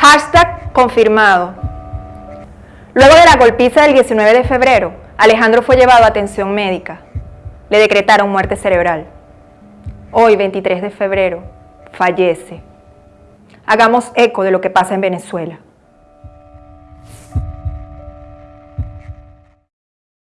Hashtag confirmado. Luego de la golpiza del 19 de febrero, Alejandro fue llevado a atención médica. Le decretaron muerte cerebral. Hoy, 23 de febrero, fallece. Hagamos eco de lo que pasa en Venezuela.